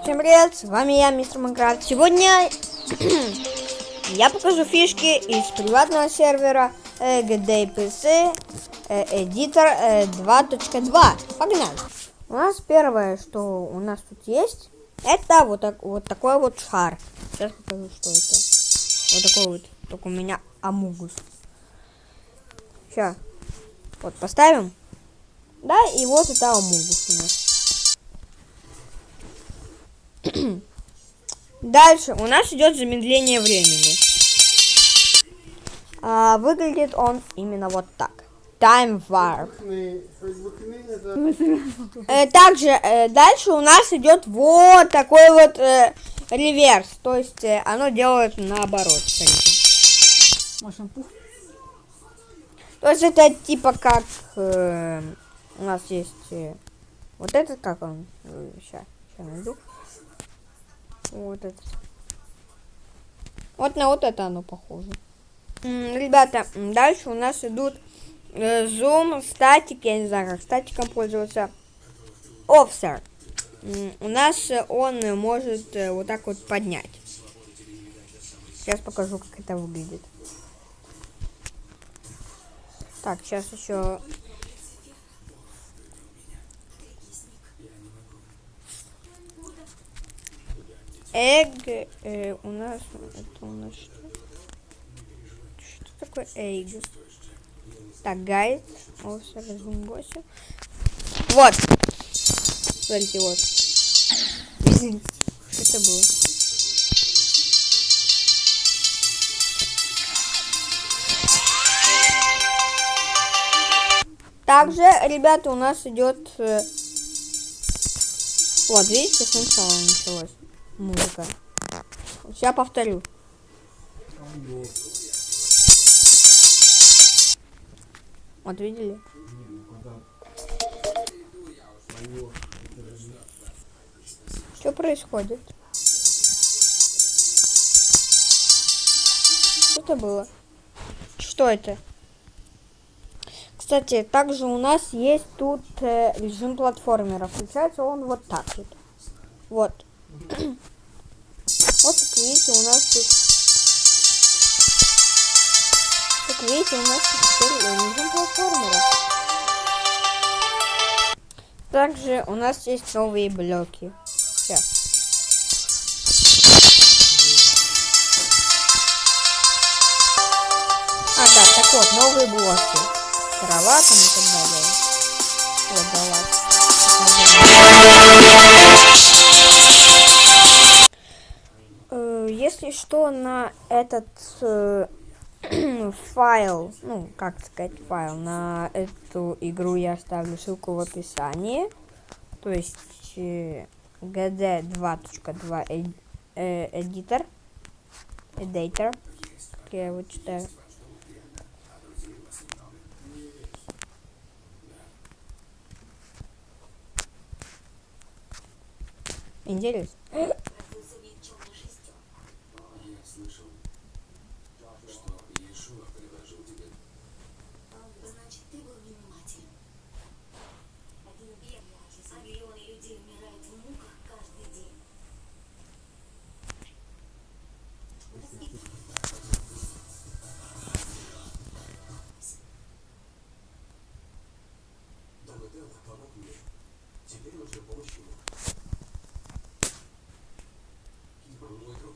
Всем привет, с вами я, мистер Майнкрафт. Сегодня я покажу фишки из приватного сервера GDPC Editor 2.2. Погнали! У нас первое, что у нас тут есть, это вот, так, вот такой вот шар. Сейчас покажу, что это. Вот такой вот, только у меня амугус. Сейчас, вот поставим. Да, и вот это амугус у нас. Дальше у нас идет замедление времени. А, выглядит он именно вот так. Time Warp. Э, также э, дальше у нас идет вот такой вот э, реверс. То есть э, оно делает наоборот. То есть это типа как э, у нас есть э, вот этот, как он, сейчас, сейчас найду. Вот это. Вот на вот это оно похоже. Ребята, дальше у нас идут э, зум, статик, я не знаю, как статиком пользоваться. Офсер. У нас он может э, вот так вот поднять. Сейчас покажу, как это выглядит. Так, сейчас еще Эг э, у нас это у нас что? Что такое эг? Так, гайд. Вот. Смотрите, вот. Что это было? Также, ребята, у нас идет... Э... Вот, видите, сначала началось музыка. Сейчас повторю. Вот видели? Что происходит? Что это было? Что это? Кстати, также у нас есть тут э, режим платформера. Включается он вот так вот. Вот. Вот как видите, у нас тут... Как видите, у нас тут теперь режим платформера. Также у нас есть новые блоки. Сейчас. А, да, так вот, новые блоки. Трава там и так далее. Вот, давай. Что, на этот э, файл, ну, как сказать, файл, на эту игру я оставлю ссылку в описании. То есть э, gd2.2 э, э, editor, editor, как я его читаю. Интересно. смотрел на тонут мир. Теперь уже помощь ему. Кипр мой друг.